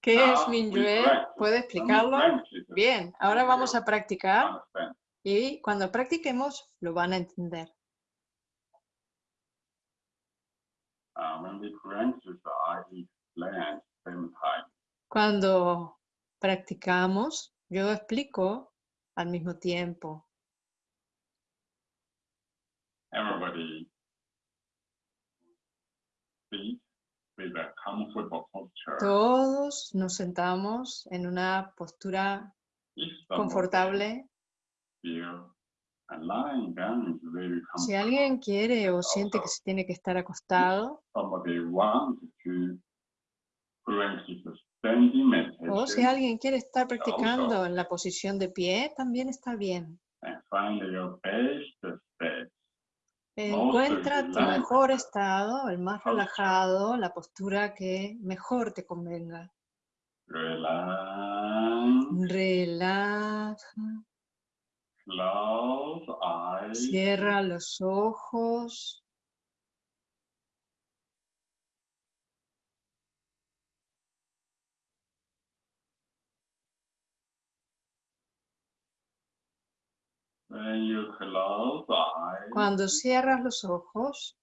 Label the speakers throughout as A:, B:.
A: ¿Qué es Minyue? ¿Puede explicarlo? Bien, ahora vamos a practicar y cuando practiquemos lo van a entender. Cuando practicamos, yo explico al mismo tiempo.
B: Everybody. Sit with a comfortable posture.
A: Todos nos sentamos en una postura confortable. Si alguien quiere o siente que se tiene que estar acostado, o si alguien quiere estar practicando en la posición de pie, también está bien. Encuentra tu mejor estado, el más relajado, la postura que mejor te convenga. Relaja,
B: eyes.
A: cierra los ojos.
B: When you close eyes,
A: Cuando cierras los ojos,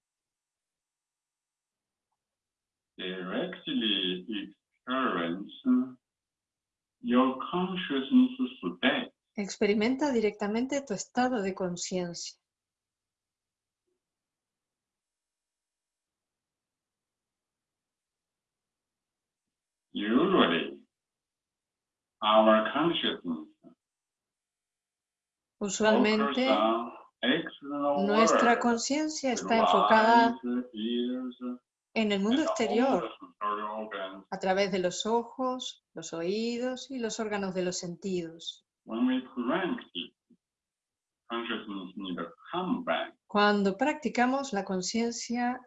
B: directly experience your consciousness state.
A: experimenta directamente tu estado de conciencia.
B: Usually, our consciousness
A: Usualmente nuestra conciencia está enfocada en el mundo exterior a través de los ojos, los oídos y los órganos de los sentidos. Cuando practicamos, la conciencia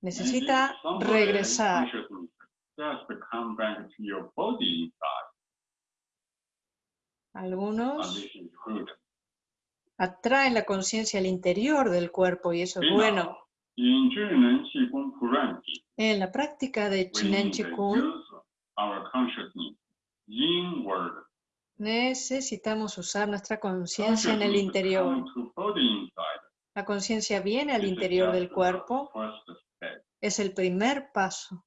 A: necesita regresar.
B: consciousness Just to come back to your body inside. And
A: Algunos atraen la conciencia al interior del cuerpo y eso es bueno. En la práctica de Chinen
B: inward.
A: necesitamos usar nuestra conciencia en el interior. La conciencia viene al interior del cuerpo, es el primer paso.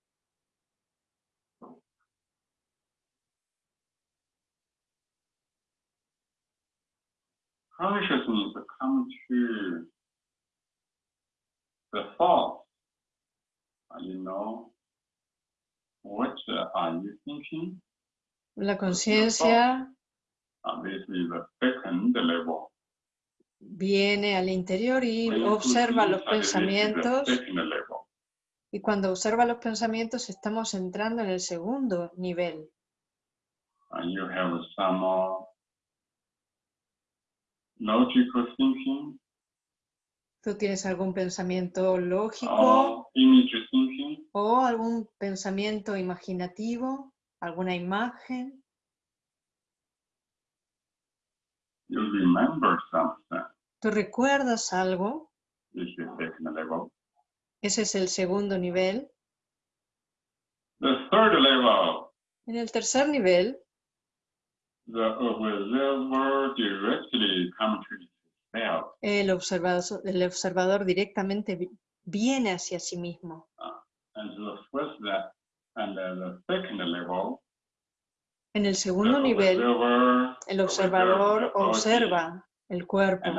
B: Consciousness come to the thought. You know, what are you thinking?
A: La conciencia
B: this is the second level.
A: viene al interior y observa los pensamientos y cuando observa los pensamientos estamos entrando en el segundo nivel.
B: and you have some logical thinking
A: ¿Tú tienes algún pensamiento lógico
B: thinking,
A: o algún pensamiento imaginativo, alguna imagen?
B: you remember something.
A: ¿Tú recuerdas algo?
B: This is second level.
A: Ese es el segundo nivel.
B: The third level,
A: En el tercer nivel,
B: the observer directly comes to itself.
A: El observador, el observador directamente vi- viene hacia sí mismo.
B: Level,
A: En el segundo nivel, el observador observa el cuerpo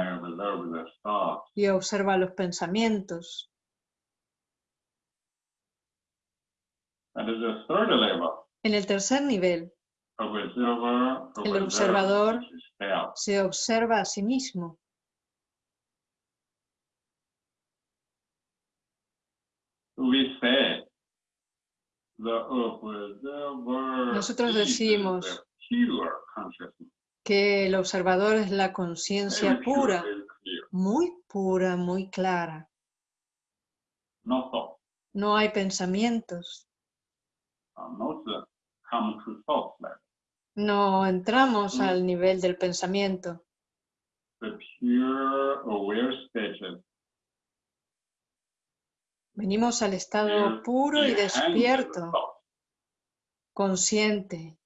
A: y observa los pensamientos. En el tercer nivel, El observador se observa a sí mismo. Nosotros decimos que el observador es la conciencia pura, muy pura, muy clara.
B: No
A: hay pensamientos. No entramos
B: Mm.
A: al nivel del pensamiento.
B: The pure aware
A: Venimos al estado puro y despierto, consciente.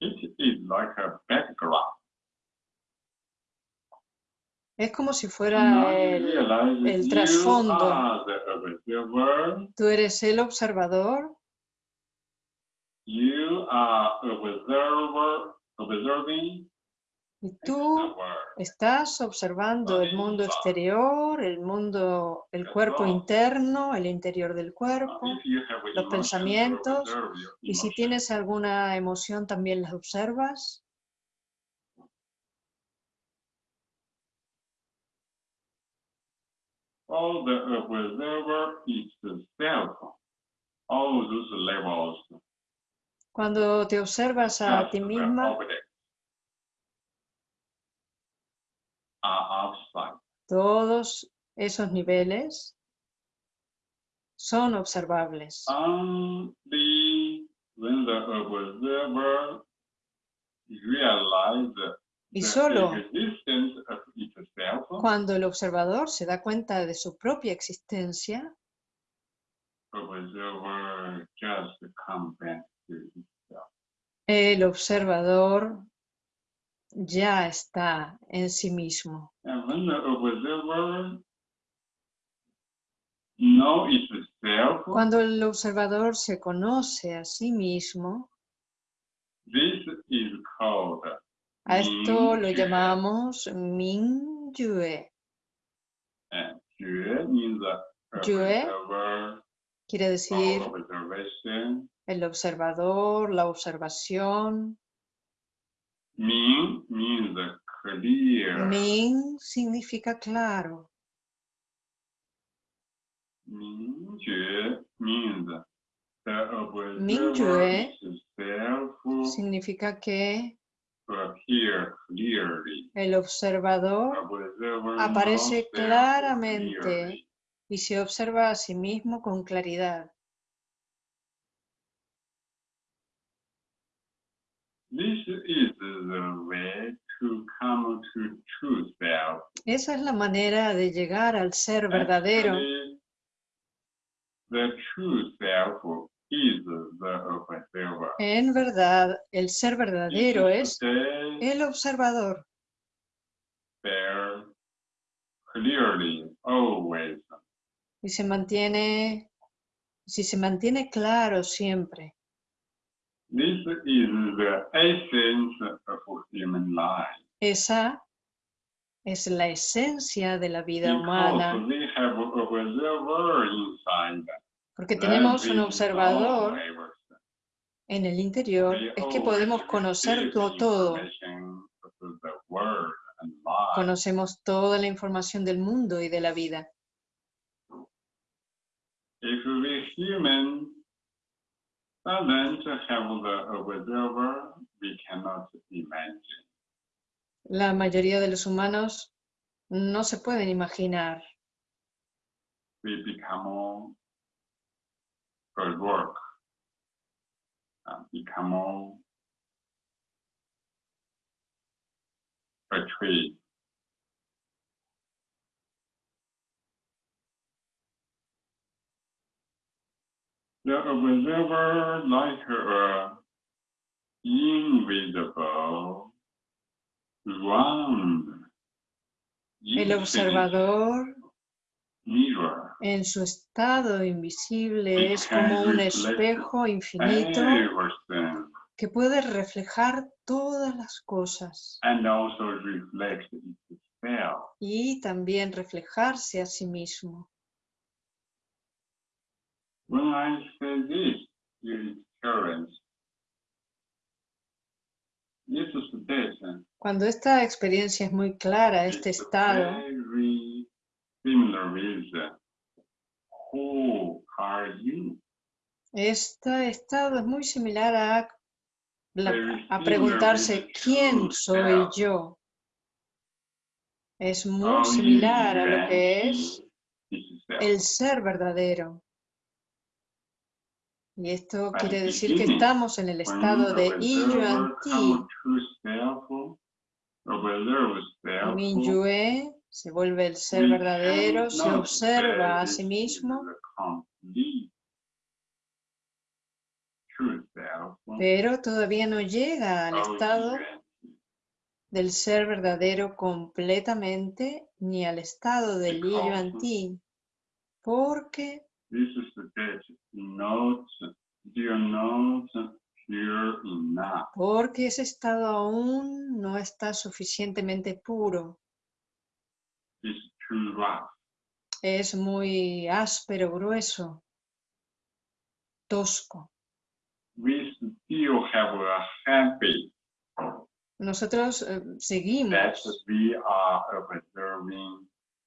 B: It is like a background.
A: Es como si fuera el, el trasfondo.
B: observer.
A: Tú eres el observador, y tú estás observando el mundo exterior, el mundo, el cuerpo interno, el interior del cuerpo. los pensamientos, Y si tienes alguna emoción, también las observas.
B: All the observer is the self. All those levels
A: Cuando te observas a
B: just
A: ti misma, todos esos niveles son observables.
B: Only when the observer realize
A: Y solo
B: itself,
A: cuando el observador se da cuenta de su propia existencia, el observador ya está en sí mismo. Cuando el observador se conoce a sí mismo,
B: this is called
A: a esto lo llamamos
B: means the
A: Jue
B: observer,
A: Quiere decir
B: observation.
A: el observador, la observación.
B: Min means clear.
A: Ming significa claro.
B: Mingyue means the observer
A: Mingyue
B: itself
A: Significa que. El observador aparece claramente y se observa a sí mismo con claridad. Esa es la manera de llegar al ser verdadero. En verdad, el ser verdadero es el observador
B: there clearly always.
A: y se mantiene, si se mantiene claro siempre.
B: This is the essence of human life.
A: Esa es la esencia de la vida humana, porque tenemos un observador en el interior, es que podemos conocer
B: receive
A: to- todo. Conocemos toda la información del mundo y de la vida. La mayoría de los humanos no se pueden imaginar.
B: Good work, uh, become a tree. The observer like a invisible round
A: El observador en su estado invisible es como un espejo infinito que puede reflejar todas las cosas. Y también reflejarse a sí mismo. Cuando esta experiencia es muy clara, este estado,
B: similar with who are you?
A: este estado es muy similar a, la- a preguntarse quién soy yo. Es muy similar a lo que es el ser verdadero. Y esto quiere decir que estamos en el estado de Iyuan Ti, Minyue, se vuelve el ser verdadero, se observa a sí mismo, pero todavía no llega al
B: of
A: estado del ser verdadero completamente ni al estado del yo en ti, porque porque ese estado aún no está suficientemente puro,
B: It's too rough.
A: es muy áspero, grueso, tosco.
B: We still have a habit
A: Nosotros eh,
B: that
A: seguimos
B: we are observing.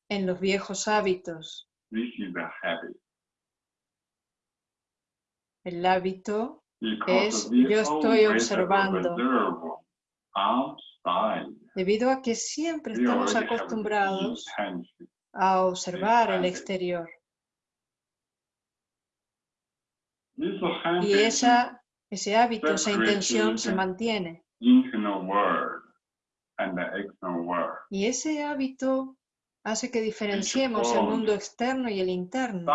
A: en los viejos hábitos,
B: This is a habit.
A: el hábito
B: Because
A: Es,
B: we
A: yo estoy
B: always
A: observando.
B: observe outside.
A: Debido a que siempre estamos acostumbrados a observar el exterior. Y esa, ese hábito, esa intención se mantiene. Y ese hábito hace que diferenciemos el mundo externo y el interno.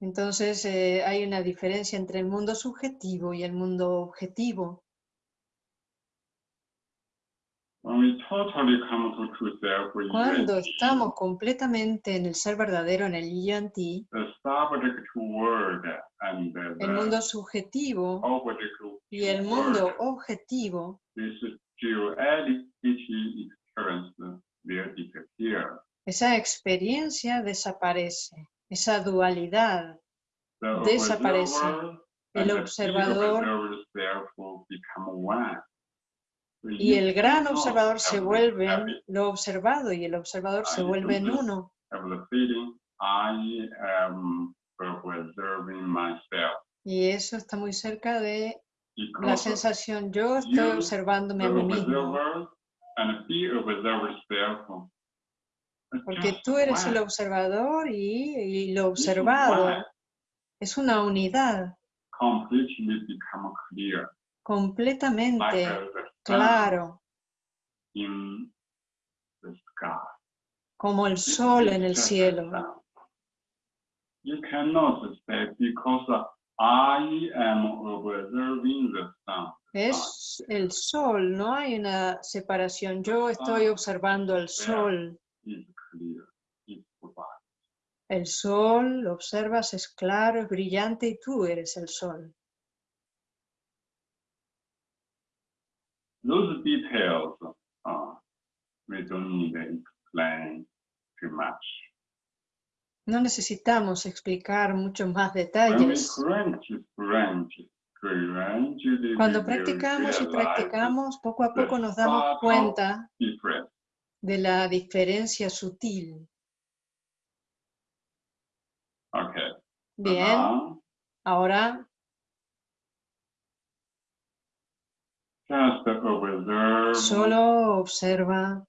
A: Entonces eh, hay una diferencia entre el mundo subjetivo y el mundo objetivo. Cuando estamos completamente en el ser verdadero, en el Yanti, el mundo subjetivo y el mundo objetivo, esa experiencia desaparece, esa dualidad.
B: The
A: Desaparece. El observador y el gran observador se vuelven, lo observado y el observador se vuelven
B: entonces-
A: uno. Y eso está muy cerca de la sensación, yo estoy observándome a mí mismo.
B: observer and the observer self. are
A: Porque
B: just
A: tú eres el observador y, y lo observado es una unidad completamente claro,
B: in the sky.
A: como el sol en el cielo.
B: sun. You cannot say because I am observing the sun.
A: Es el sol, no hay una separación. Yo estoy
B: Ah,
A: observando el sol. El sol, lo observas, es claro, es brillante y tú eres el sol.
B: Those details, uh, we don't need to explain too much.
A: No necesitamos explicar muchos más detalles. Cuando practicamos y practicamos, poco a poco nos damos cuenta. De la diferencia sutil.
B: Okay.
A: Bien,
B: now,
A: ahora
B: just observe.
A: solo observa.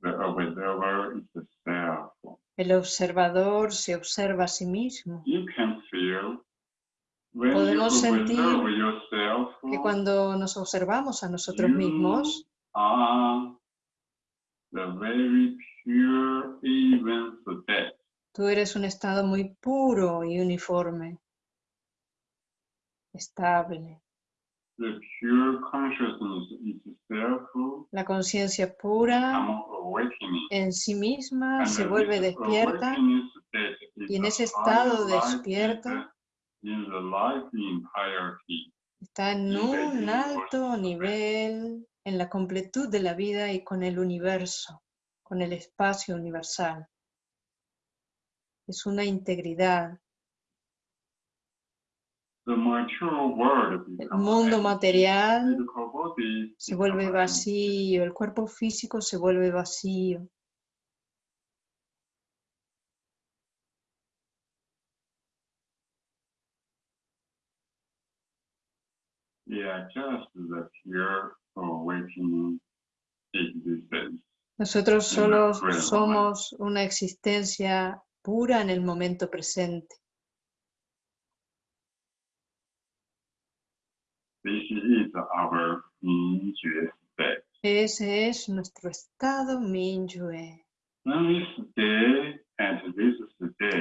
B: The observer is the self.
A: El observador se observa a sí mismo.
B: You can feel when you
A: Podemos sentir
B: yourself.
A: Que cuando nos observamos a nosotros mismos,
B: are the very pure even
A: tú eres un estado muy puro y uniforme, estable.
B: The pure consciousness itself
A: La conciencia pura en sí misma
B: And
A: se vuelve despierta y en ese estado despierto
B: in the life entirety.
A: está en un alto nivel en la completud de la vida y con el universo, con el espacio universal. Es una integridad. El mundo material se vuelve vacío, el cuerpo físico se vuelve vacío.
B: Yeah, just the pure.
A: Nosotros solo somos una existencia pura en el momento presente. Ese es nuestro estado Minyue.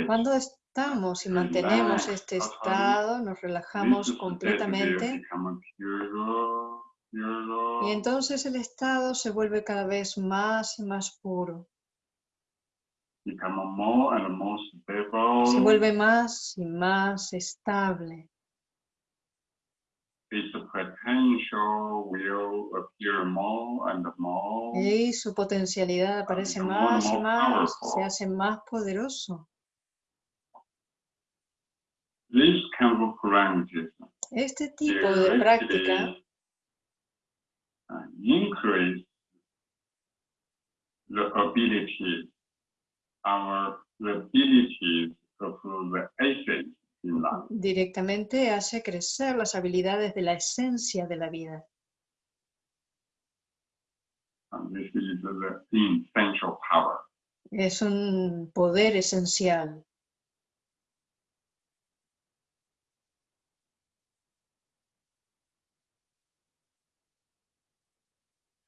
A: Cuando estamos y mantenemos este estado, nos relajamos completamente y entonces el estado se vuelve cada vez más y más puro. Se vuelve más y más estable. Y su potencialidad aparece más y más, se hace más poderoso. Este tipo de práctica
B: increase the ability, our abilities of the essence in life.
A: directamente hace crecer las habilidades de la esencia de la vida.
B: And this is the essential power.
A: Es un poder esencial.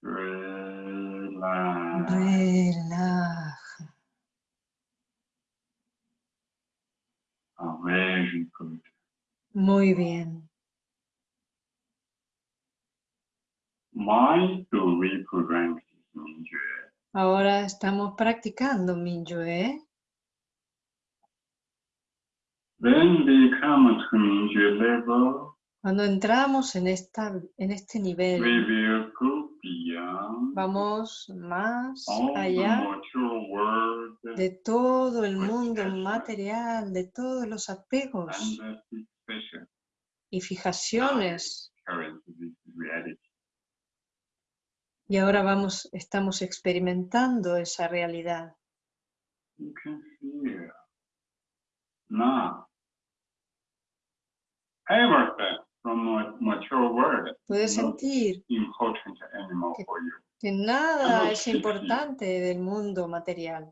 B: Relax.
A: Relaja. Muy bien. Ahora estamos practicando Minyue.
B: When we come to Mingyue level,
A: Cuando entramos en, esta, en este
B: we
A: nivel, vamos más allá de todo el mundo material, de todos los apegos y fijaciones. Y ahora vamos, estamos experimentando esa realidad.
B: Everything
A: Puedes sentir Que-
B: for you.
A: que nada es importante del mundo material.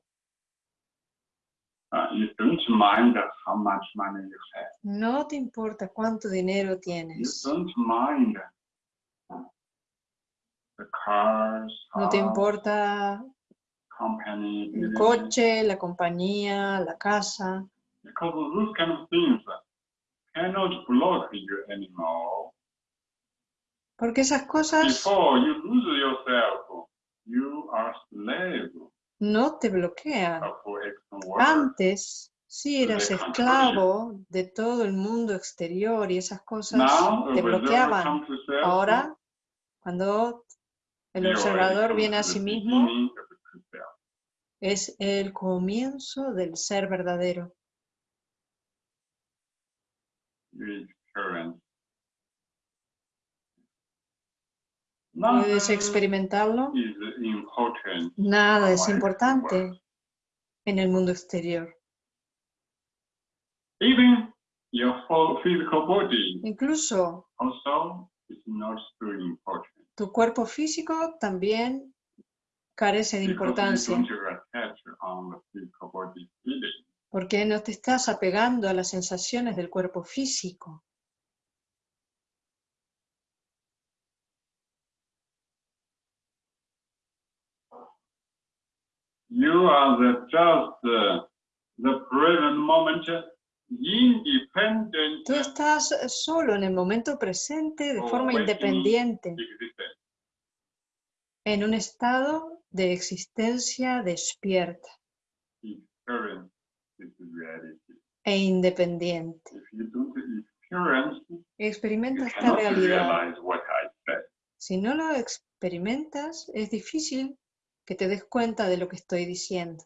B: You don't mind how much money you have.
A: No te importa cuánto dinero
B: You
A: tienes.
B: don't mind the cars,
A: No te importa
B: company,
A: el coche, la compañía, la casa,
B: cannot anymore.
A: porque esas cosas
B: Before you lose yourself, you are slave
A: no te bloquean. Antes sí eras esclavo de todo el mundo exterior y esas cosas
B: Now,
A: te bloqueaban. Ahora, cuando el observador viene a sí mismo, es el comienzo del ser verdadero. Puedes experimentarlo. Nada es importante en el mundo exterior.
B: Even your whole physical body
A: Incluso tu cuerpo físico también carece de importancia. Porque no te estás apegando a las sensaciones del cuerpo físico.
B: You are the just uh, the present moment independent
A: Tú estás solo en el momento presente de forma independiente, en un estado de existencia despierta
B: Experience.
A: E independiente.
B: If you don't experience,
A: Experimenta esta realidad. Si no lo experimentas, es difícil que te des cuenta de lo que estoy diciendo.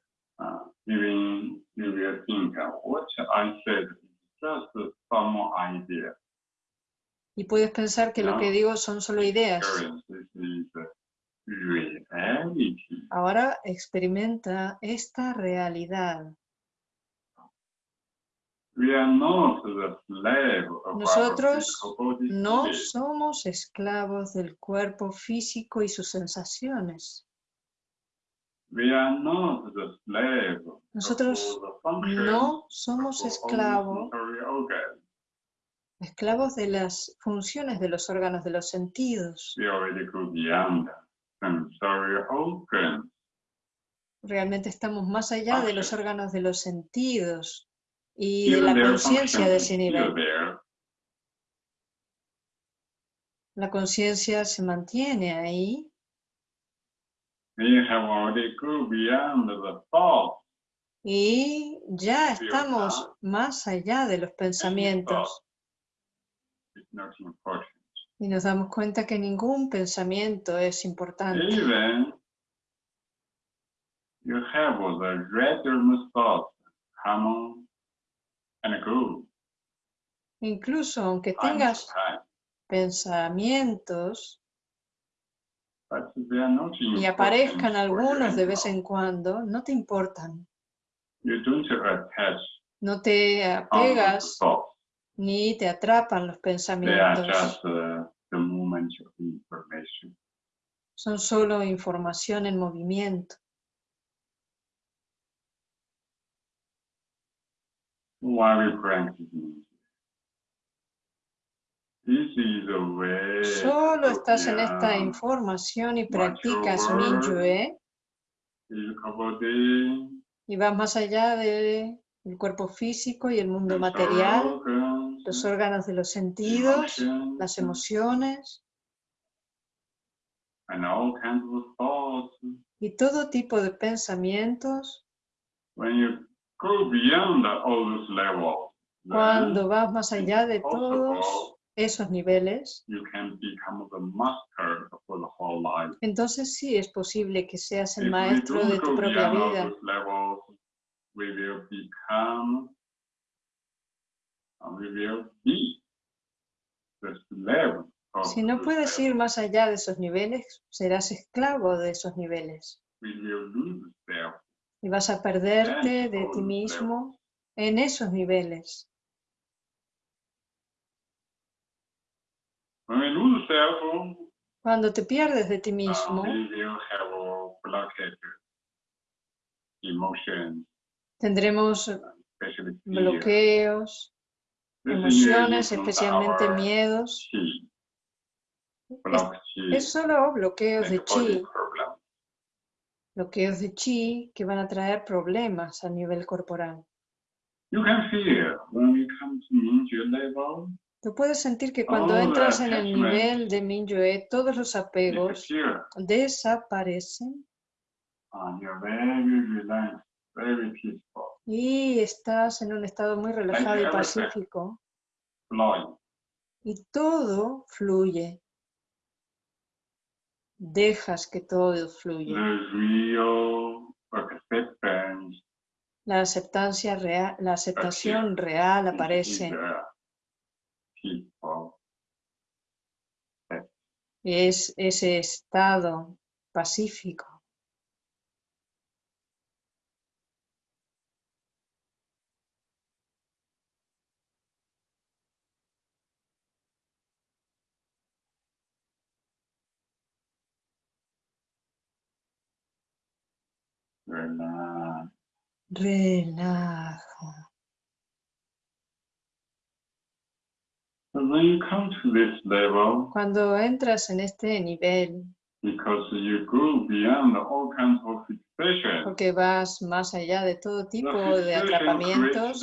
B: Idea.
A: Y puedes pensar que lo que digo son solo ideas. Ahora experimenta esta realidad.
B: We are not the slave of our
A: Nosotros No somos esclavos del cuerpo físico y sus sensaciones. Nosotros No somos esclavos, esclavos de las funciones de los órganos de los sentidos. Realmente estamos más allá de los órganos de los sentidos y de la conciencia de ese nivel. La conciencia se mantiene ahí.
B: The
A: y ya estamos más allá de los pensamientos. Y nos damos cuenta que ningún pensamiento es importante.
B: You have the random thoughts.
A: Incluso aunque tengas pensamientos y aparezcan algunos de vez en cuando, no te importan. No te apegas ni te atrapan los pensamientos.
B: uh.
A: Son solo información en movimiento. Solo estás en esta información y practicas. Minyue
B: body,
A: y vas más allá del cuerpo físico y el mundo material, los órganos de los sentidos, las emociones
B: and all kinds of thoughts.
A: y todo tipo de pensamientos.
B: When you go beyond all those levels, then
A: Cuando vas más allá de todos esos niveles,
B: you can become the master for the whole life.
A: entonces sí es posible que seas el maestro de tu propia vida. Si no puedes ir más allá de esos niveles, serás esclavo de esos niveles Y vas a perderte de ti mismo en esos niveles. Cuando te pierdes de ti mismo, tendremos bloqueos, emociones, especialmente miedos. Es, es solo bloqueos de chi. Bloqueos de chi que van a traer problemas a nivel corporal.
B: You can feel when we come to Mingyue level,
A: Tú puedes sentir que cuando entras en el nivel de Minyue, todos los apegos desaparecen
B: Uh, you're very relaxed, very peaceful,
A: y estás en un estado muy relajado y pacífico
B: flowing.
A: y todo fluye. Dejas que todo fluya. La aceptancia real, la aceptación real aparece. Es ese estado pacífico.
B: Relax.
A: Relaja.
B: So when you come to this level,
A: Cuando entras en este nivel,
B: because you go beyond all kinds of fixations,
A: porque vas más allá de todo
B: the
A: tipo de atrapamientos,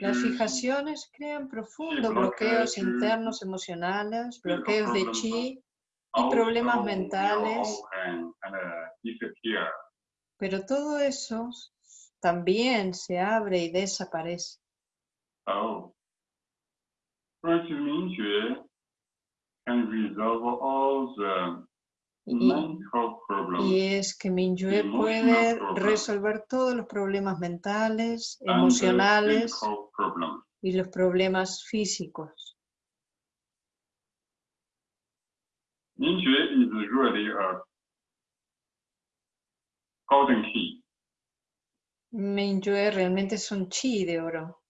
A: las fijaciones crean profundos bloqueos internos emocionales, bloqueos de chi,
B: also
A: problemas mentales.
B: disappear.
A: pero todo eso también se abre y desaparece. Y, y es que Minyue puede resolver todos los problemas mentales, emocionales y los problemas físicos.
B: Mingjue is really a golden key,
A: Minyue realmente es un chi de oro.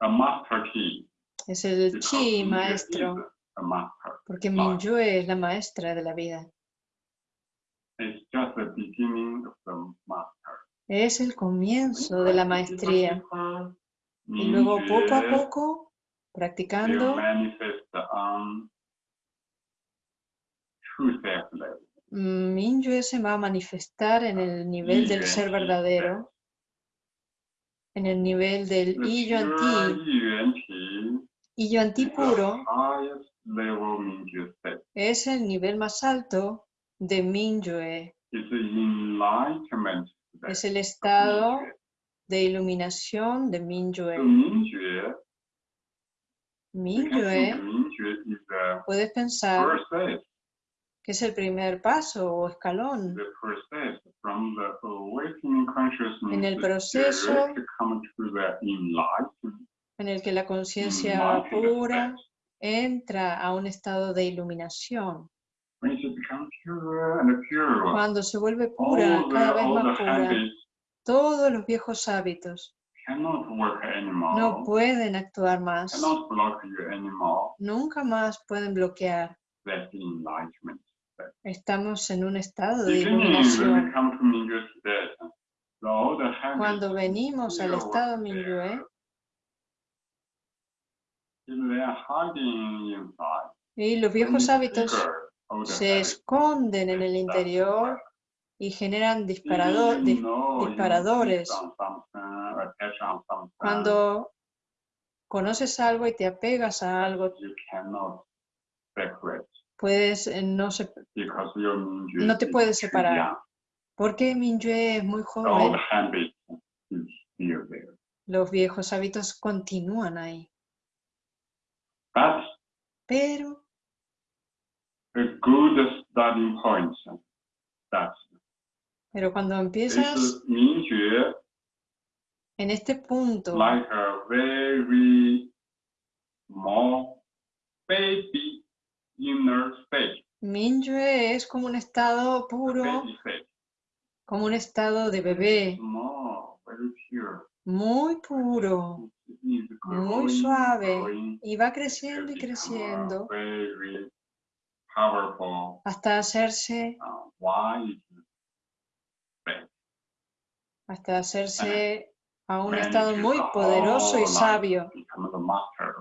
B: a master key.
A: Es el
B: because
A: chi maestro,
B: a master.
A: porque
B: life.
A: Minyue es la maestra de la vida.
B: It's just the beginning of the master.
A: Es el comienzo de la maestría. Y luego poco a poco, practicando,
B: level.
A: Mm, se va a manifestar en el nivel del ser verdadero, en el nivel del
B: The
A: I Yuan Ti.
B: Yuan Ti
A: I Yuan Ti puro.
B: Mingyue
A: es el nivel más alto de
B: state
A: es el estado
B: Mingyue.
A: de iluminación de.
B: Mingyue, Mingyue
A: puedes pensar que es el primer paso o escalón. En el proceso en el que la conciencia
B: enlightened
A: pura entra a un estado de iluminación. Cuando se vuelve pura, cada vez más pura, todos los viejos hábitos no pueden actuar más, nunca más pueden bloquear. Estamos en un estado de iluminación. Cuando venimos al estado. Minyue, y los viejos hábitos se esconden en el interior y generan disparador- dis- disparadores. Cuando conoces algo y te apegas a algo,
B: you cannot separate
A: puedes eh, no se- No te puedes separar. porque Minyue es muy joven. Los viejos hábitos continúan ahí.
B: That's
A: Pero Pero cuando empiezas en este punto,
B: like a very small baby inner state,
A: es como un estado puro, como un estado de bebé, muy puro, muy suave, y va creciendo y creciendo hasta hacerse,
B: state.
A: hasta hacerse a un estado muy poderoso y sabio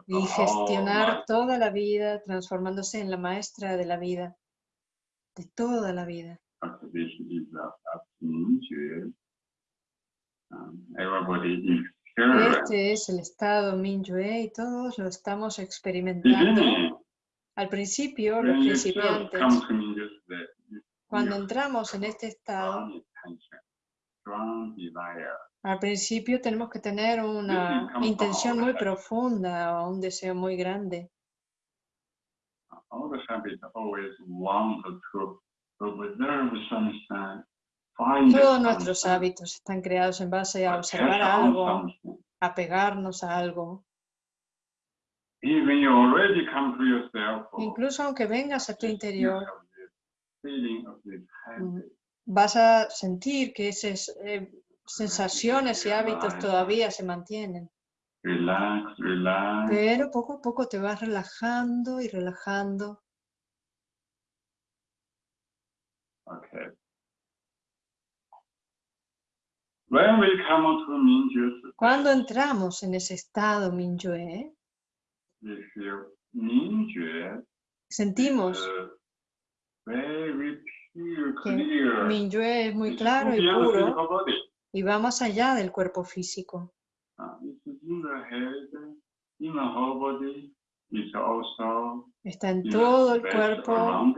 A: y gestionar toda la vida, transformándose en la maestra de la vida, de toda la vida.
B: Mingyue. Um.
A: Este es el estado Minyue y todos lo estamos experimentando. Al principio, los principiantes,
B: Mingyue
A: cuando entramos en este estado, al principio tenemos que tener una intención muy profunda o un deseo muy grande. Todos nuestros hábitos están creados en base a observar algo, a pegarnos a algo. Incluso aunque vengas a tu interior,
B: habit.
A: vas a sentir que esas eh, sensaciones y hábitos todavía se mantienen.
B: Relax, relax.
A: Pero poco a poco te vas relajando y relajando.
B: Okay. When we come to Mingyue
A: Cuando entramos en ese estado Minyue,
B: we feel Mingyue
A: sentimos
B: is very pure,
A: que
B: clear.
A: Minyue es muy claro y puro. Y va más allá del cuerpo físico. Está en
B: in
A: todo el cuerpo,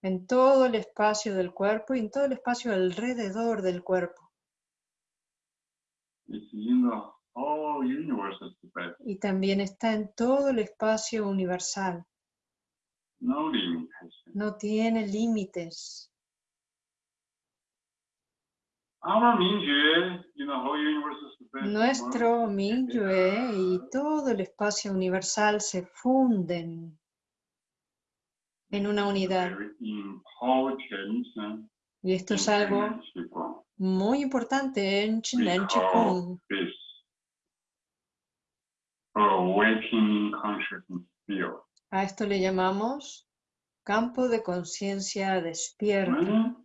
A: en todo el espacio del cuerpo y en todo el espacio alrededor del cuerpo. Y también está en todo el espacio universal.
B: No
A: tiene límites.
B: Merge
A: Minyue y todo el espacio universal se funden en una unidad. Y esto es algo muy importante en
B: call
A: Chikung. A esto le llamamos campo de conciencia despierto.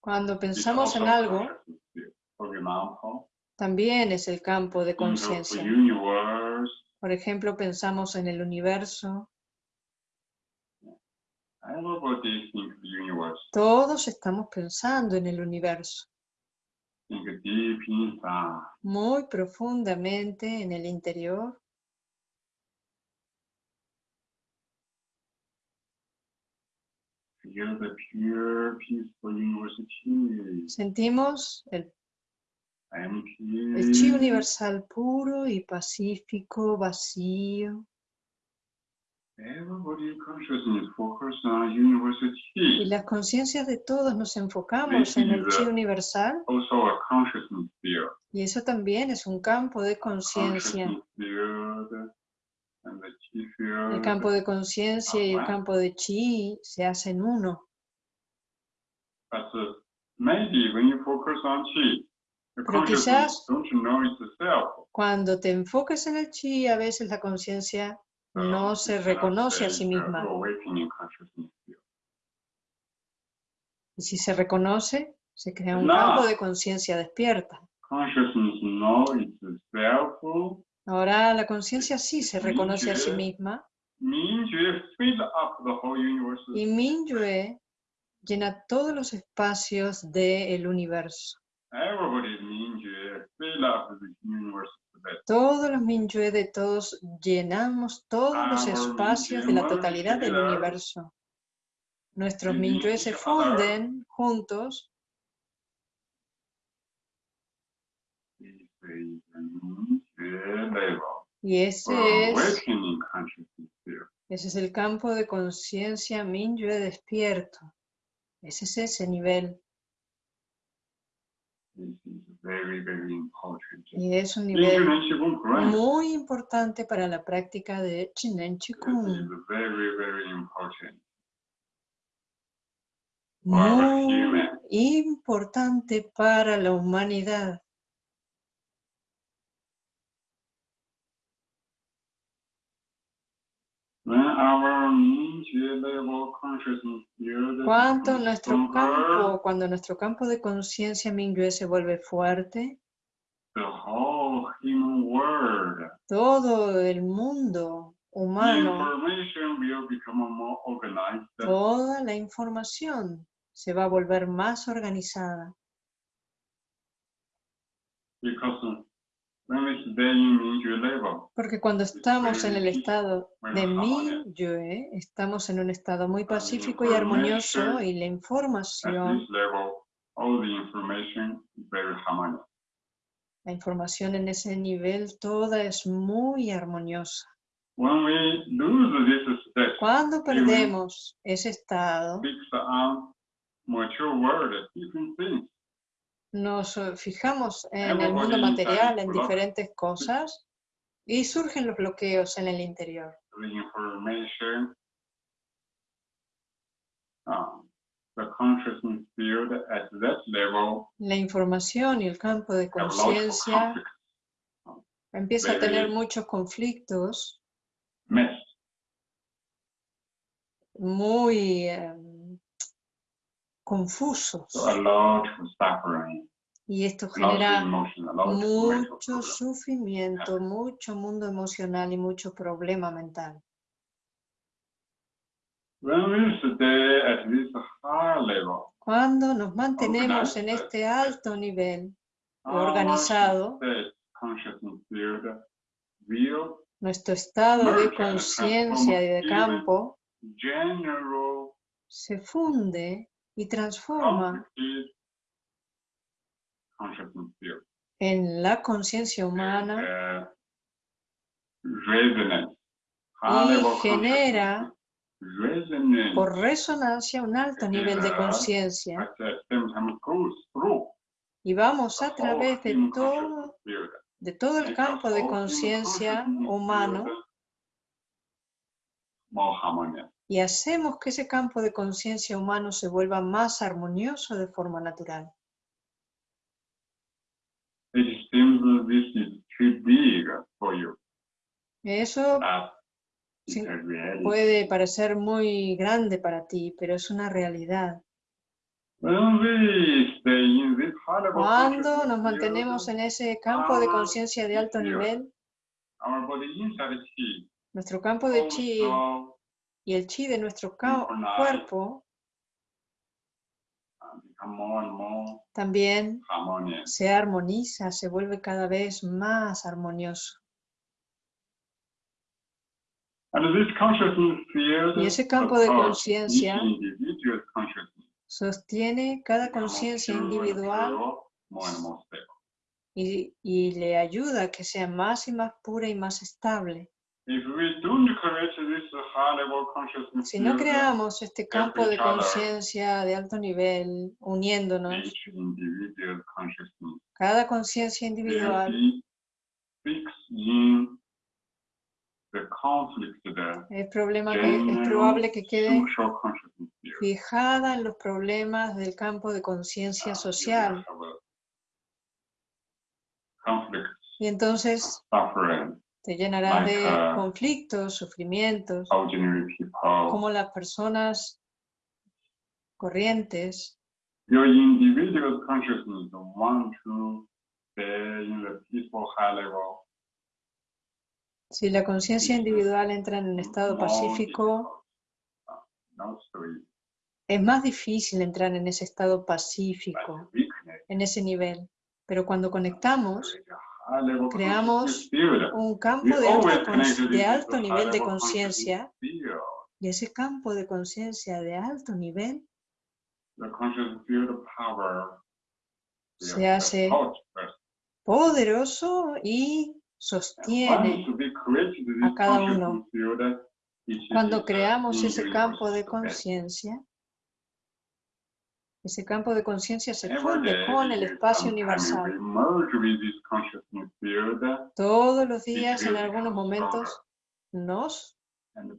A: Cuando pensamos en
B: also
A: algo, también es el campo de
B: think of the
A: conciencia.
B: universe
A: Por ejemplo, pensamos en el universo. Todos estamos pensando en el universo, muy profundamente en el interior.
B: Feel the pure, peaceful university.
A: Sentimos el, el chi universal puro y pacífico, vacío. Y las conciencias de todos nos enfocamos en el chi universal y eso también es un campo de conciencia. El campo de conciencia y el campo de chi se hacen uno.
B: But maybe when you focus on chi, the
A: Pero quizás-. Cuando te enfoques en el chi, a veces la conciencia no se reconoce a sí misma. Y si se reconoce, se crea un campo de conciencia despierta.
B: Consciousness know it's a self.
A: Ahora la conciencia sí se reconoce a sí misma. Y Mingyue llena todos los espacios del universo. Todos los Mingyue de todos llenamos todos los espacios de la totalidad del universo. Nuestros Mingyue se funden juntos y ese es, ese es el campo de conciencia Mingyue despierto. Ese es ese nivel y es un nivel muy importante para la práctica de Chinen Chikung. Muy importante para la humanidad.
B: When our Mingyue level consciousness field
A: Cuanto nuestro campo, cuando nuestro campo de conciencia Mingyue se vuelve fuerte, todo el mundo humano, toda la información se va a volver más organizada.
B: Because
A: Porque cuando estamos en el estado de
B: Bueno,
A: Mingyue, estamos en un estado muy pacífico y armonioso y la información,
B: this level, all the information is very harmonious.
A: la información en ese nivel, toda es muy armoniosa. Cuando perdemos ese estado, nos eh, fijamos en el mundo material, en diferentes cosas, y surgen los bloqueos en el interior.
B: um,
A: La información y el campo de conciencia empieza a tener muchos conflictos. Muy eh, confusos
B: so a lot of suffering,
A: y esto genera mucho sufrimiento, mucho mundo emocional y mucho problema mental. Cuando nos mantenemos en este alto nivel Organizado. Nuestro estado de conciencia y de campo se funde y transforma en la conciencia humana y genera por resonancia un alto nivel de conciencia y vamos a través de todo, de todo el campo de conciencia humano. Y hacemos que ese campo de conciencia humano se vuelva más armonioso de forma natural. Eso
B: But it's
A: Sí,
B: a reality.
A: puede parecer muy grande para ti, pero es una realidad. Cuando nos mantenemos en ese campo de conciencia de alto nivel, nuestro campo de chi y el chi de nuestro cuerpo también
B: harmonious.
A: se armoniza, se vuelve cada vez más armonioso. Y ese campo de conciencia sostiene cada conciencia individual y, y le ayuda a que sea más y más pura y más estable. Si no creamos este campo de conciencia de alto nivel, uniéndonos, cada conciencia
B: will
A: individual es, problema que, es probable que quede fijada en los problemas del campo de conciencia
B: Uh,
A: social. Y entonces te llenarás de
B: Like,
A: conflictos, sufrimientos, como las personas corrientes.
B: Your individual consciousness want to stay in the peaceful high level.
A: Si la conciencia individual entra en un estado pacífico, es más difícil entrar en ese estado
B: but
A: pacífico, en ese nivel. Pero cuando conectamos, creamos un campo de, alta de alto nivel de conciencia, y ese campo de conciencia de alto nivel se hace poderoso y sostiene. a cada uno. Cuando creamos ese campo de conciencia, ese campo de conciencia se funde con el espacio universal. Todos los días, en algunos momentos, nos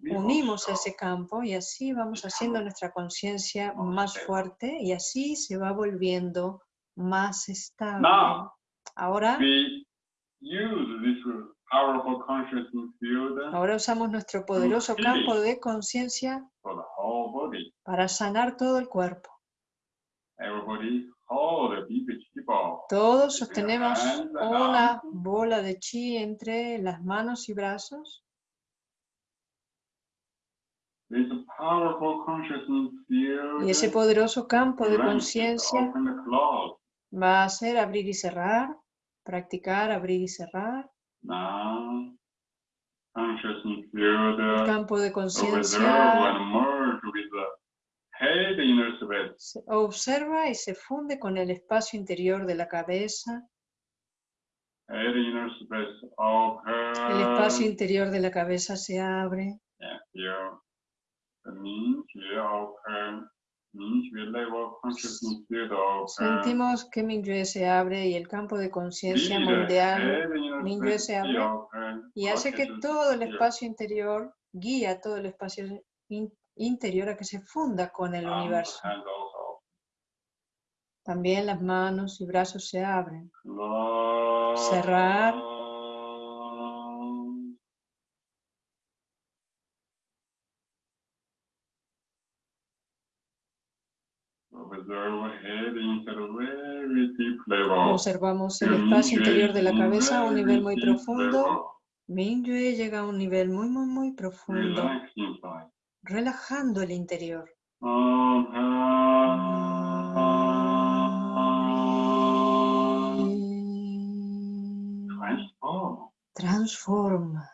A: unimos a ese campo y así vamos haciendo nuestra conciencia más fuerte y así se va volviendo más estable. Ahora, ahora usamos nuestro poderoso campo de conciencia
B: for the whole body.
A: para sanar todo el cuerpo.
B: Everybody hold a big chi ball.
A: Todos sostenemos una bola de chi entre las manos y brazos. Y ese poderoso campo de conciencia va a hacer abrir y cerrar, practicar abrir y cerrar. El campo de conciencia
B: and merge with the the inner.
A: Se observa y se funde con el espacio interior de la cabeza.
B: The inner.
A: El espacio interior de la cabeza se abre. Sentimos que Mingyue se abre y el campo de conciencia mundial Mingyue se abre y hace que todo el espacio interior guía todo el espacio in interior a que se funda con el
B: arms,
A: universo. También las manos y brazos se abren. Cerrar. Observamos el espacio interior de la cabeza a un nivel muy profundo.
B: level.
A: Mingyue llega a un nivel muy, muy, muy profundo. Relajando el interior.
B: Transform.
A: Transforma.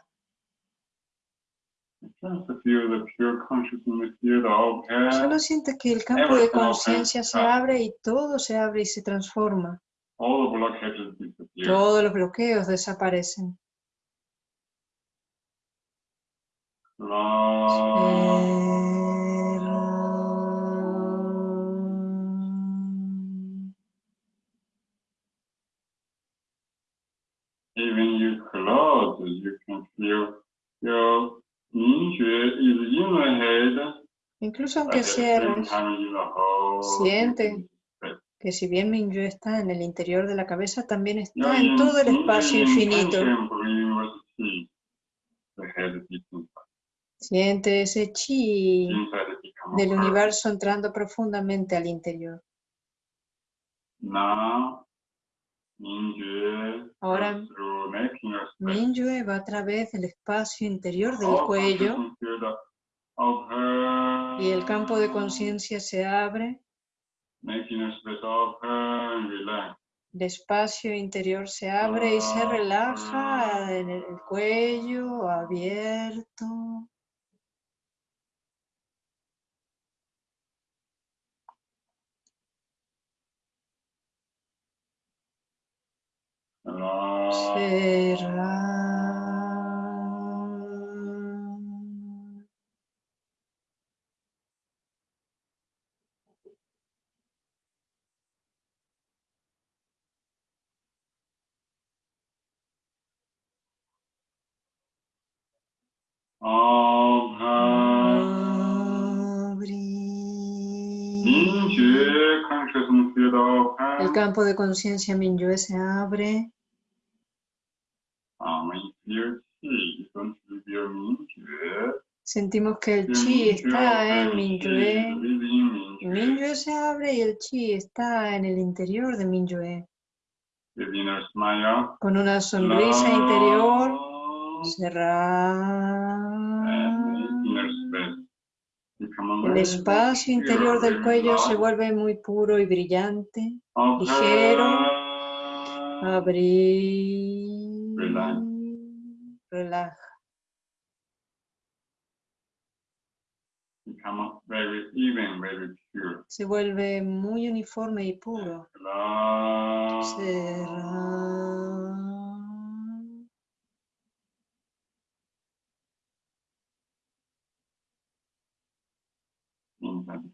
A: Solo siente que el campo de conciencia se abre y todo se abre y se transforma. Todos los bloqueos desaparecen.
B: Even you close, you can feel your is in the head,
A: Incluso aunque cierres,
B: whole
A: Siente. que si bien Mingyue está en el interior de la cabeza, también está en todo el espacio
B: in-
A: infinito. Siente ese chi del universo entrando profundamente al interior. Ahora. Minyue va a través del espacio interior del
B: All
A: cuello y el campo de conciencia se abre, el espacio interior se abre y se relaja en el cuello abierto. Cerrar. Abrir. El campo de conciencia Minyue se abre.
B: Ah, when you feel chi, don't you feel Mingyue?
A: Sentimos que el chi está en Minyue. Minyue se abre y el chi está en el interior de Minyue. Con una sonrisa interior, cerrar. El espacio interior del cuello se vuelve muy puro y brillante. Ligero. Abrir.
B: Relaja.
A: Relaja.
B: Become very even, very pure.
A: Se vuelve muy uniforme y puro.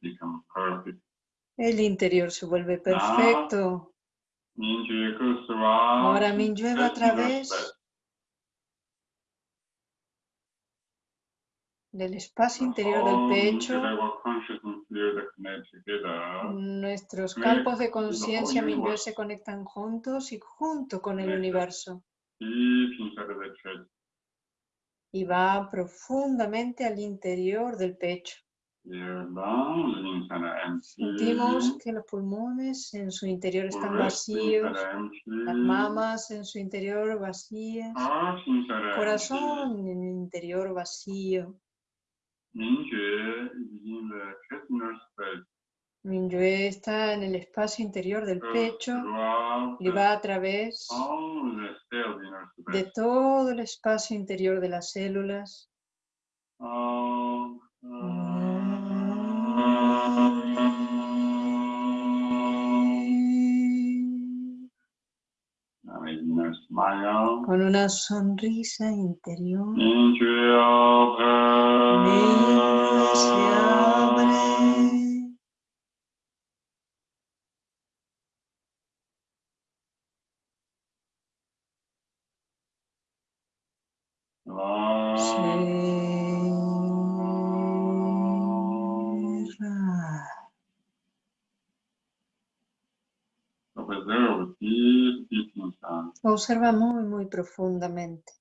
B: Become perfect.
A: El interior se vuelve perfecto.
B: Through
A: Ahora va a través del espacio interior del pecho. Nuestros campos de conciencia
B: universe.
A: se conectan juntos y junto con el universo. Y va profundamente al interior del pecho. Sentimos que los pulmones en su interior están vacíos, las mamas en su interior vacías,
B: are empty.
A: corazón en el interior vacío. Minyue está en el espacio interior del pecho y va a través de todo el espacio interior de las células.
B: All, Smile.
A: Con una sonrisa interior. Se abre. Observa muy, muy profundamente.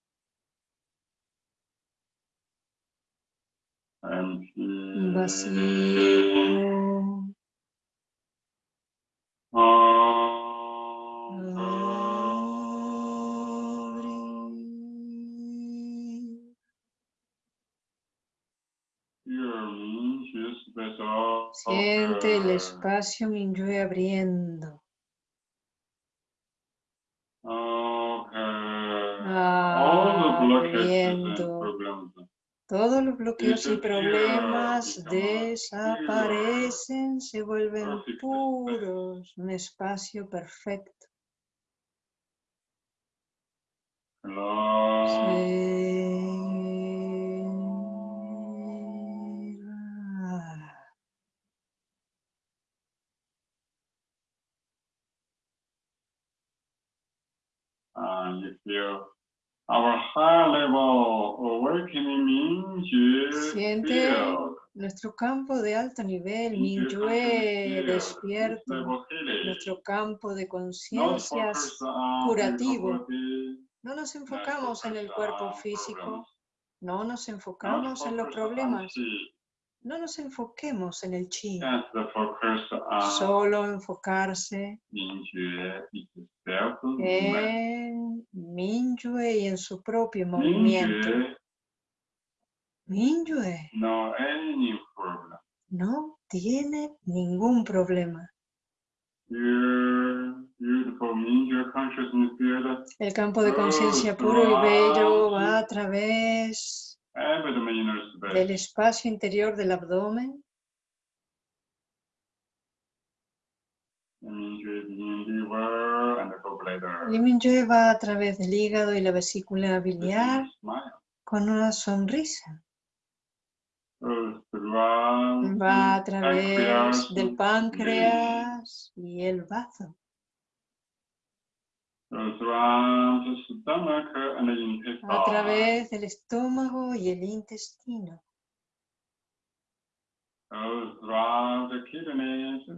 A: Siente el espacio Minyue abriendo. Abriendo. Todos los bloqueos y problemas desaparecen, se vuelven puros, un espacio perfecto.
B: And you our high level awakening means
A: Siente nuestro campo de alto nivel,
B: Mingyue
A: despierto, nuestro campo de
B: Not
A: conciencia
B: focus on
A: curativo. No nos enfocamos en el cuerpo físico, no nos enfocamos en los problemas, no nos enfoquemos en el chi,
B: on
A: solo enfocarse en Minyue y en su propio movimiento.
B: Mingyue,
A: Minyue
B: no
A: tiene ningún problema. El campo de conciencia puro y bello va a través. Del espacio interior del abdomen.
B: Mingyue begin liver and the gallbladder.
A: Y Minyue va a través del hígado y la vesícula biliar con una sonrisa. Va a través del páncreas y el bazo.
B: Goes around the stomach and the intestine.
A: A través del estómago y el intestino.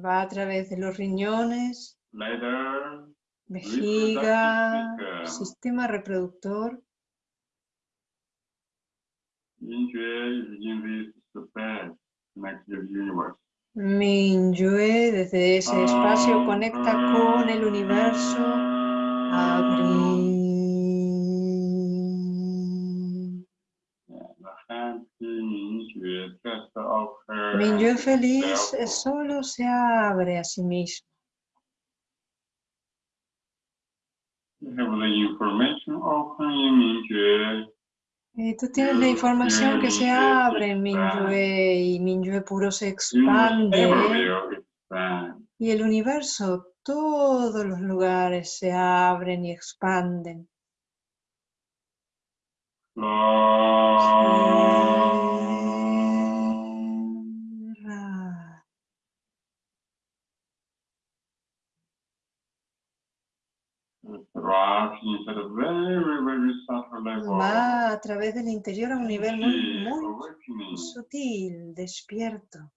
A: Va a través de los riñones, vejiga, sistema reproductor. Minyue desde ese espacio conecta con el universo. Abrir. Minyue feliz solo se abre a sí mismo. Y tú tienes la información que se abre Minyue y Minyue puro se expande. Y el universo, todos los lugares se abren y expanden. Cierra. Va a través del interior a un nivel muy, muy sutil, despierto.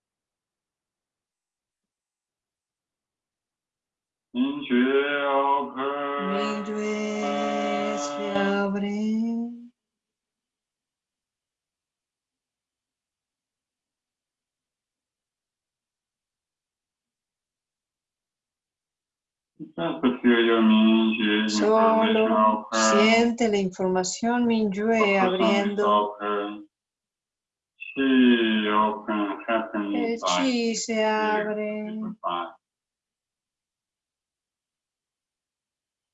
B: Feel your Mingyue information
A: Solo siente la información Minyue abriendo. El chi se abre.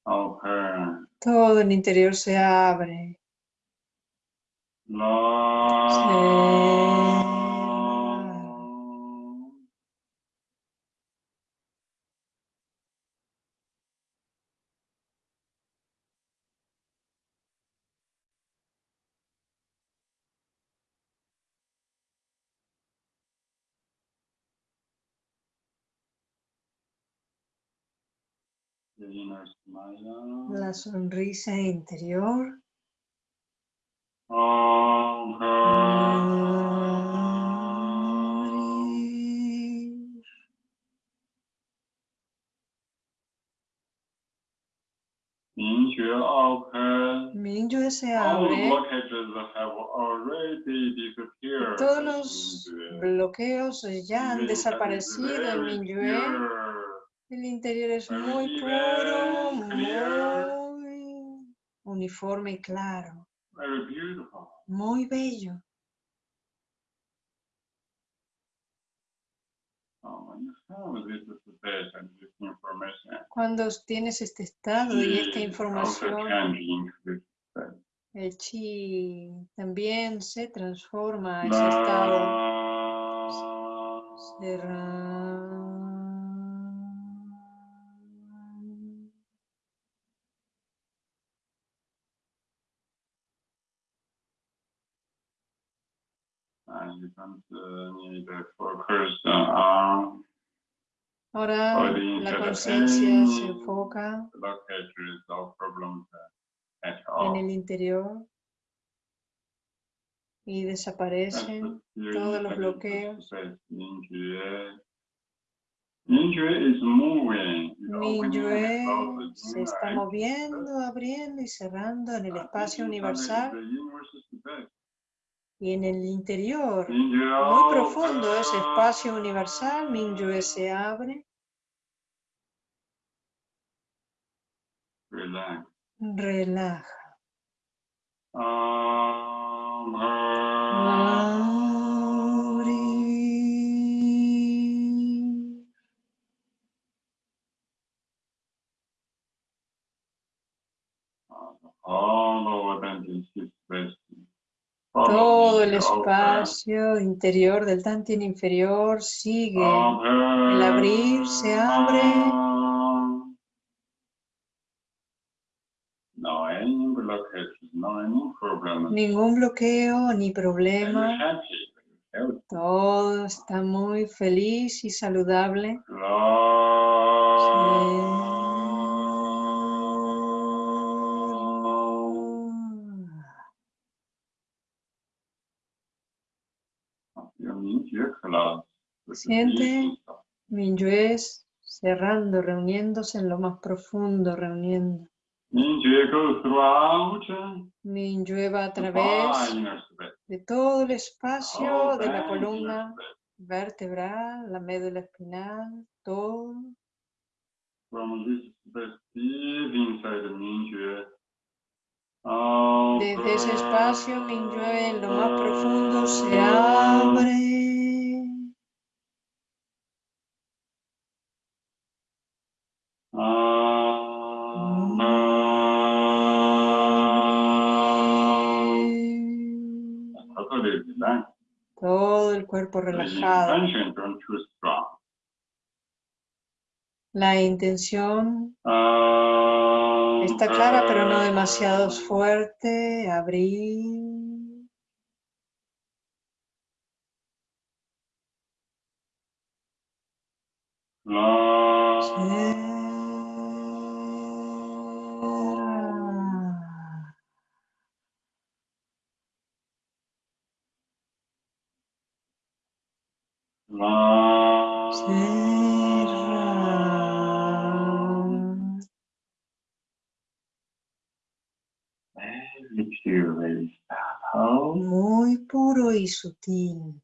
B: Open.
A: Todo el interior se abre. La sonrisa interior.
B: Mingyue.
A: Minyue se abre. Todos los
B: Mingyue.
A: bloqueos ya han
B: Mingyue
A: desaparecido en Minyue.
B: pure.
A: El interior es muy puro, muy uniforme y claro,
B: Very beautiful.
A: muy bello.
B: Oh,
A: Cuando tienes este estado y esta información, el chi también se transforma a ese estado. Cerrar.
B: And you don't uh, need to focus on
A: Ahora
B: Body
A: la
B: interacting.
A: conciencia se enfoca
B: uh,
A: en el interior y desaparecen todos los bloqueos.
B: Closing
A: se está moviendo, abriendo y cerrando en el espacio universal
B: the universe is the best.
A: Y en el interior muy profundo ese espacio universal, Minyue se abre relaja.
B: Um,
A: Abrir. Todo el espacio interior del Tantien inferior sigue. El abrir se abre. Ningún bloqueo ni problema. Todo está muy feliz y saludable. Siente. Minyue cerrando, reuniéndose en lo más profundo, reuniendo. Minyue va a través de todo el espacio de la columna vertebral, la médula espinal, todo. Desde ese espacio, Minyue en lo más profundo se abre. Cuerpo relajado. La intención está clara, pero no demasiado fuerte. Abrir. Muy puro y sutil.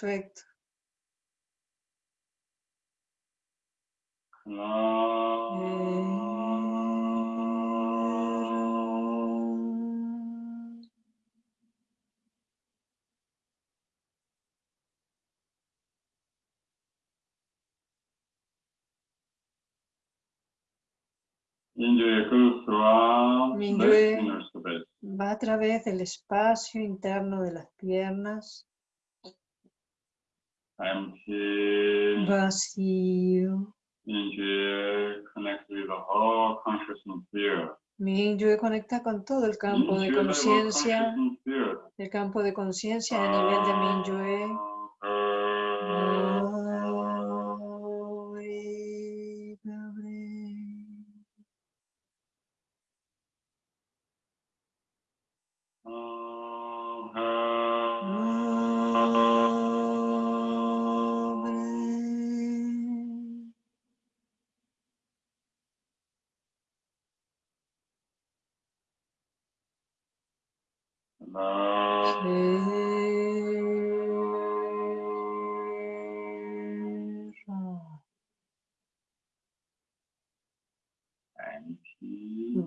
A: Perfecto. Minyue. Va a través del espacio interno de las piernas.
B: Empty.
A: Vacío.
B: Injury connect with the whole consciousness field.
A: Minyue conecta con todo el campo de
B: level
A: conciencia. El campo de conciencia a nivel de Minyue.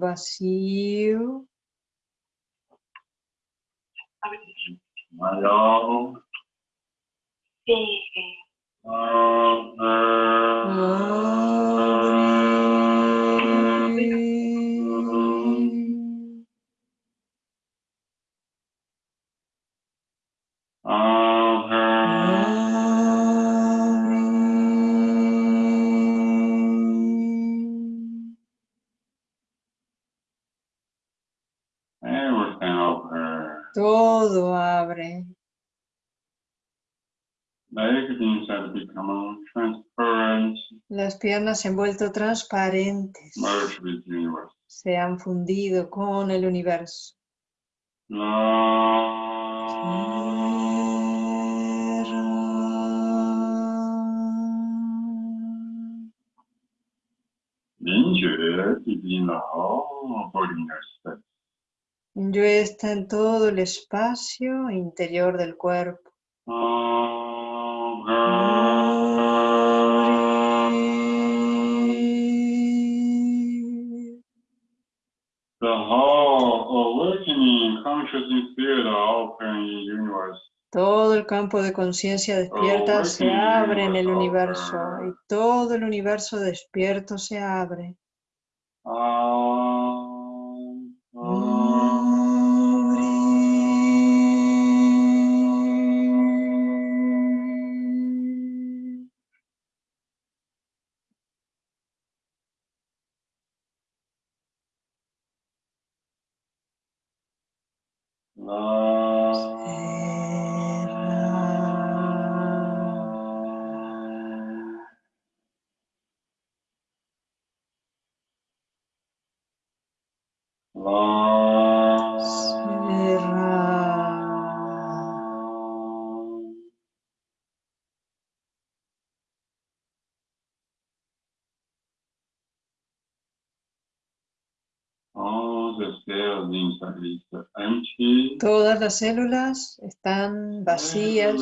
B: Empty.
A: Vacío.
B: Smile.
A: Abre. Todo abre. Las piernas se han vuelto transparentes,
B: merge with the universe.
A: se han fundido con el universo. Yo está en todo el espacio interior del cuerpo. Todo el campo de conciencia despierta se abre en el universo y todo el universo despierto se abre. Todas las células están vacías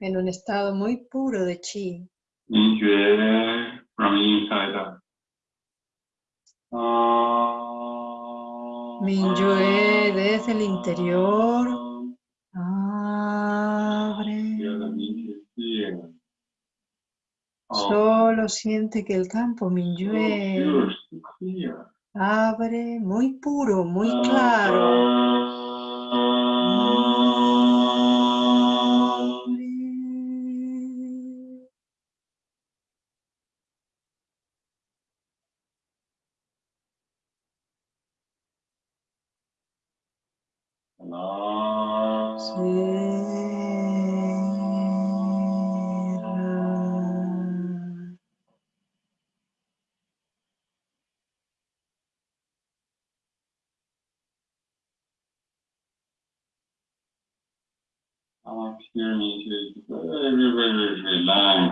A: en un estado muy puro de chi. Minyue desde el interior abre. Solo siente que el campo Minyue. Abre muy puro, muy claro.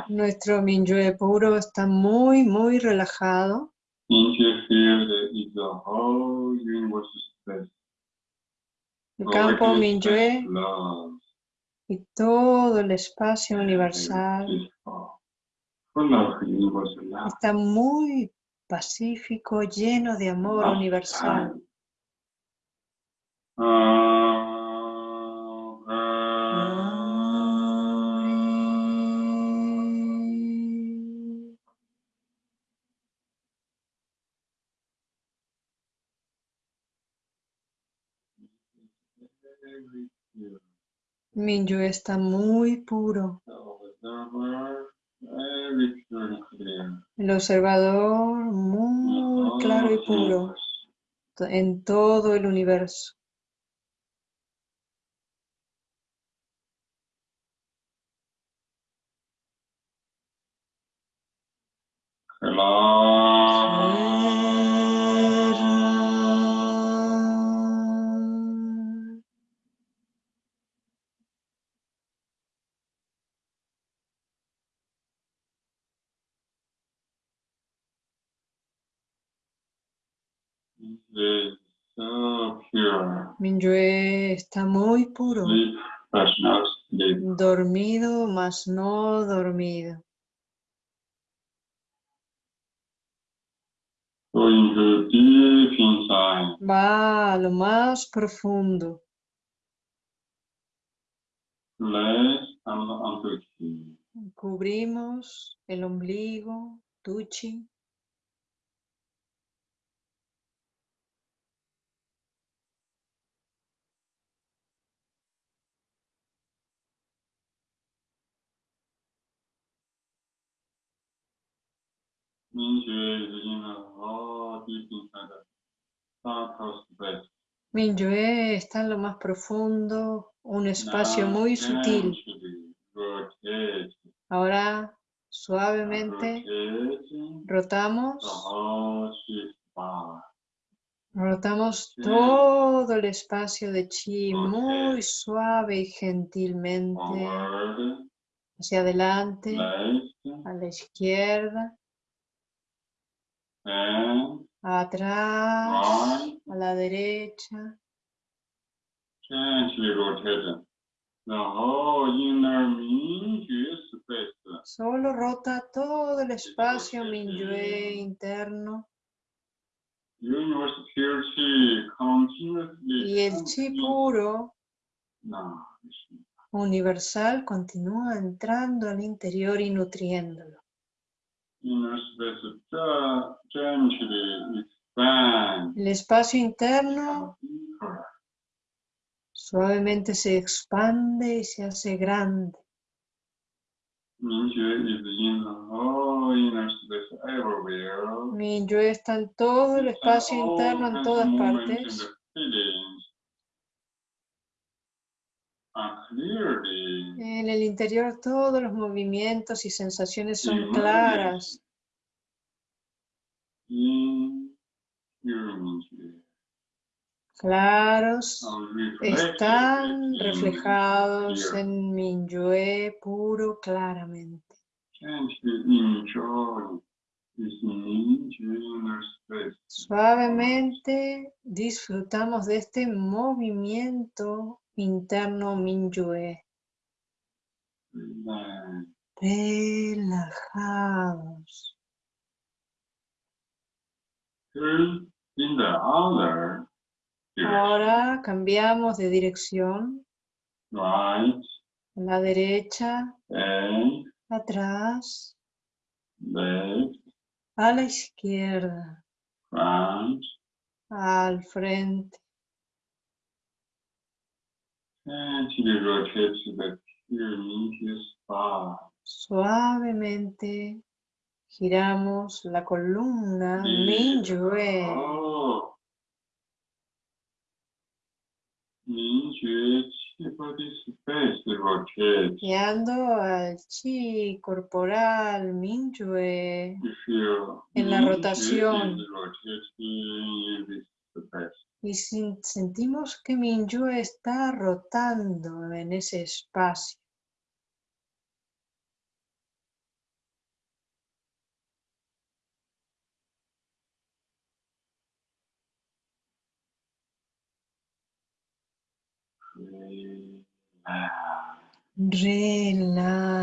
A: Nuestro Minyue puro está muy, muy relajado. El campo Minyue y todo el espacio universal
B: love.
A: está muy pacífico, lleno de amor
B: Love
A: universal.
B: time.
A: Minyue está muy puro. El observador muy claro y puro en todo el universo.
B: Is so pure.
A: Minyue está muy puro.
B: Sleep, but not sleep.
A: Dormido, mas no dormido.
B: Going to deep inside.
A: Va a lo más profundo.
B: And.
A: Cubrimos el ombligo, tuchi.
B: Minjue is in the whole deep inside the south of space.
A: Minyue está en lo más profundo, un espacio muy sutil. Ahora, suavemente, rotamos, rotamos todo el espacio de chi muy suave y gentilmente. Hacia adelante, a la izquierda, atrás,
B: right.
A: a la derecha. Solo rota todo el espacio Minyue interno. Y el chi puro. Universal continúa entrando al interior y nutriéndolo. El espacio interno suavemente se expande y se hace grande.
B: Everywhere.
A: Minyue está en todo el espacio interno en todas partes
B: and feelings are clearly
A: En el interior todos los movimientos y sensaciones son claras, claros,
B: reflected
A: están reflejados en Minyue puro claramente. Suavemente disfrutamos de este movimiento interno Minyue, relajados.
B: Turn in the other direction.
A: Ahora cambiamos de dirección,
B: Right,
A: a la derecha,
B: and
A: atrás,
B: left,
A: a la izquierda,
B: front,
A: al frente.
B: Mingyue.
A: Suavemente giramos la columna
B: Yeah.
A: Minyue.
B: Oh. Mingyue.
A: Guiando al chi corporal
B: feel
A: En la
B: Mingyue
A: rotación.
B: is rotating in this space.
A: Y sentimos que Minyue está rotando en ese espacio. Relaja.
B: And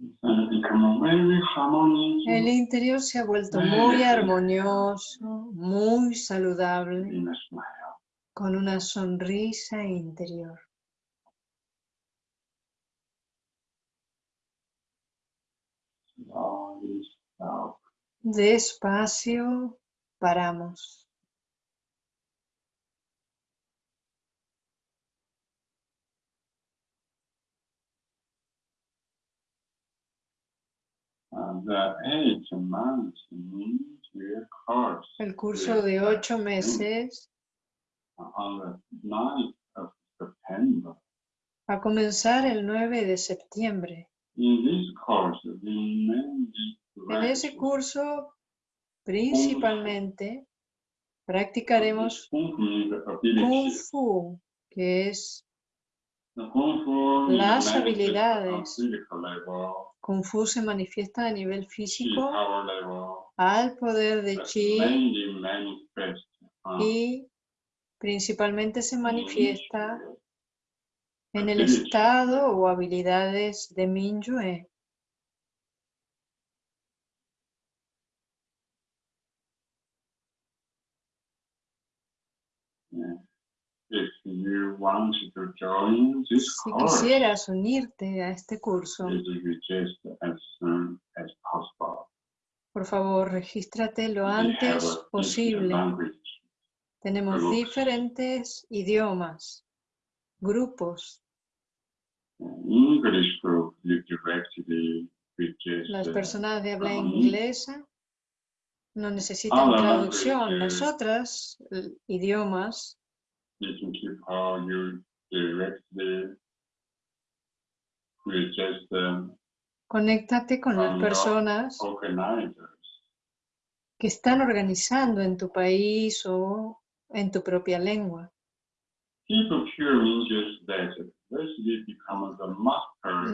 B: become very harmonious
A: El interior se ha vuelto muy armonioso, muy saludable, con una sonrisa interior. Despacio paramos.
B: And the eight months into your course
A: El curso de ocho meses
B: on the 9th of September.
A: va a comenzar el 9 de septiembre.
B: In this course, we mainly
A: En ese curso, principalmente, practicaremos
B: Kung Fu
A: que es Las habilidades. Kung Fu se manifiesta a nivel físico
B: level,
A: al poder de chi
B: on
A: y principalmente se manifiesta
B: Mingyue.
A: en el estado o habilidades de Minyue.
B: Yeah. If you want to join this
A: Si
B: course,
A: quisieras unirte a este curso,
B: please register as soon as possible.
A: por favor, regístrate lo antes posible. Tenemos diferentes idiomas. grupos,
B: English group, you directly
A: las personas de habla inglesa no necesitan traducción. Las
B: de-
A: otras eh, idiomas
B: you. Directly um,
A: Conéctate con las
B: your
A: personas que están organizando en tu país o en tu propia lengua.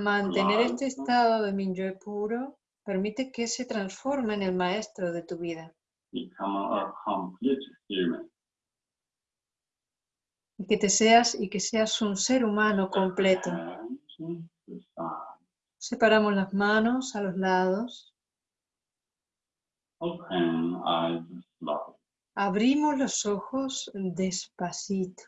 A: Mantener este estado de Minyue puro permite que se transforme en el maestro de tu vida
B: Become a complete human.
A: Y que te seas y que seas un ser humano completo. Separamos las manos a los lados, abrimos los ojos despacito.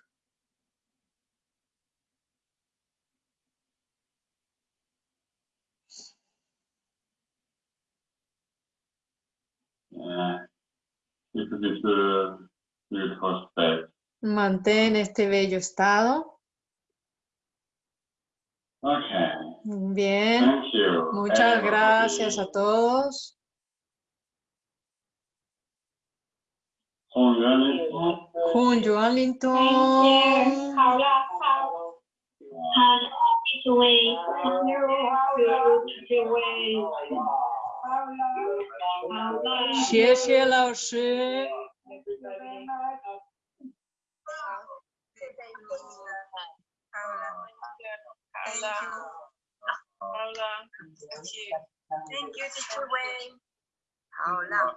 B: Beautiful state.
A: Mantén este bello estado. Bien. Muchas gracias a todos. Jun Linton. Lisa, Paula. Thank
C: you. Paula. Thank you.
D: Thank you, Teacher Wayne. long?